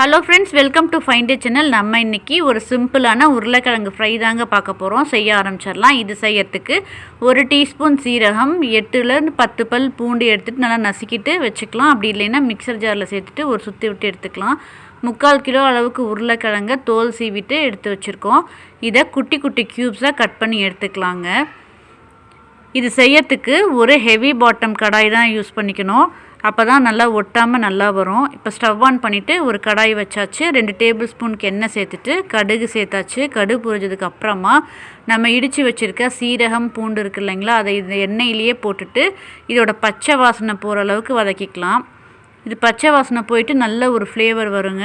Hello friends welcome to find channel நம்ம இன்றைக்கி ஒரு சிம்பிளான உருளைக்கிழங்கு ஃப்ரை தாங்க பார்க்க போகிறோம் செய்ய ஆரம்பிச்சிடலாம். இது செய்யறதுக்கு ஒரு டீஸ்பூன் சீரகம் எட்டுலேருந்து பத்து பல் பூண்டு எடுத்துகிட்டு நல்லா நசுக்கிட்டு வச்சுக்கலாம். அப்படி இல்லைன்னா மிக்சர் ஜாரில் சேர்த்துட்டு ஒரு சுற்றி விட்டு எடுத்துக்கலாம். முக்கால் கிலோ அளவுக்கு உருளைக்கிழங்க தோல் சீவிட்டு எடுத்து வச்சுருக்கோம். இதை குட்டி குட்டி க்யூப்ஸாக கட் பண்ணி எடுத்துக்கலாங்க. இது செய்யறதுக்கு ஒரு ஹெவி பாட்டம் கடாய் தான் யூஸ் பண்ணிக்கணும். அப்போ தான் நல்லா ஒட்டாமல் நல்லா வரும். இப்போ ஸ்டவ் ஆன் பண்ணிவிட்டு ஒரு கடாய் வச்சாச்சு. ரெண்டு டேபிள் ஸ்பூனுக்கு எண்ணெய் சேர்த்துட்டு கடுகு சேர்த்தாச்சு. கடுகு புரிஞ்சதுக்கு அப்புறமா நம்ம இடித்து வச்சுருக்க சீரகம் பூண்டு இருக்கு இல்லைங்களா அதை இந்த எண்ணெயிலேயே போட்டுட்டு இதோட பச்சை வாசனை போகிற அளவுக்கு வதக்கிக்கலாம். இது பச்சை வாசனை போயிட்டு நல்ல ஒரு ஃப்ளேவர் வருங்க.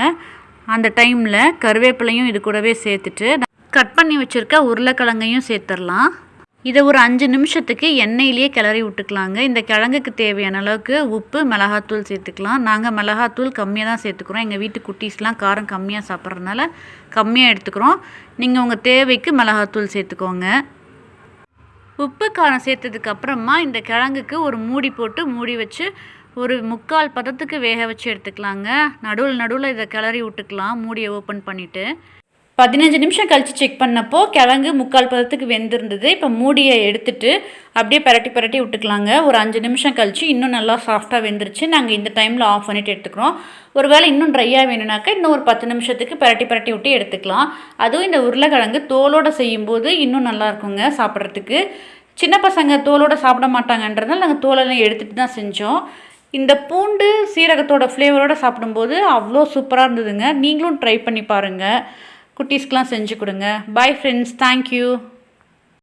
அந்த டைமில் கருவேப்பிலையும் இது கூடவே சேர்த்துட்டு கட் பண்ணி வச்சுருக்க உருளைக்கிழங்கையும் சேர்த்துடலாம். இதை ஒரு அஞ்சு நிமிஷத்துக்கு எண்ணெயிலேயே கிளறி விட்டுக்கலாங்க. இந்த கிழங்குக்கு தேவையான அளவுக்கு உப்பு மிளகாத்தூள் சேர்த்துக்கலாம். நாங்கள் மிளகாத்தூள் கம்மியாக தான் சேர்த்துக்குறோம். எங்கள் வீட்டு குட்டீஸ்லாம் காரம் கம்மியாக சாப்பிட்றதுனால கம்மியாக எடுத்துக்கிறோம். நீங்கள் உங்கள் தேவைக்கு மிளகாத்தூள் சேர்த்துக்கோங்க. உப்பு காரம் சேர்த்ததுக்கு அப்புறமா இந்த கிழங்குக்கு ஒரு மூடி போட்டு மூடி வச்சு ஒரு முக்கால் பதத்துக்கு வேக வச்சு எடுத்துக்கலாங்க. நடுவில் நடுவில் இதை கிளறி விட்டுக்கலாம். மூடியை ஓப்பன் பண்ணிவிட்டு பதினஞ்சு நிமிஷம் கழித்து செக் பண்ணப்போ கிழங்கு முக்கால் பதத்துக்கு வெந்திருந்தது. இப்போ மூடியை எடுத்துட்டு அப்படியே பரட்டி பரட்டி விட்டுக்கலாங்க. ஒரு அஞ்சு நிமிஷம் கழித்து இன்னும் நல்லா சாஃப்டாக வெந்துருச்சு. நாங்கள் இந்த டைமில் ஆஃப் பண்ணிவிட்டு எடுத்துக்கிறோம். ஒரு வேளை இன்னும் ட்ரையாக வேணும்னாக்கா இன்னும் ஒரு பத்து நிமிஷத்துக்கு பரட்டி பரட்டி விட்டு எடுத்துக்கலாம். அதுவும் இந்த உருளைக்கிழங்கு தோலோடு செய்யும்போது இன்னும் நல்லா இருக்குங்க சாப்பிட்றதுக்கு. சின்ன பசங்க தோலோடு சாப்பிட மாட்டாங்கன்றதால் நாங்கள் தோலெல்லாம் எடுத்துகிட்டு தான் செஞ்சோம். இந்த பூண்டு சீரகத்தோட ஃப்ளேவரோடு சாப்பிடும்போது அவ்வளோ சூப்பராக இருந்ததுங்க. நீங்களும் ட்ரை பண்ணி பாருங்கள் குட்டீஸ்க்கெலாம் செஞ்சு கொடுங்க. Bye friends thank you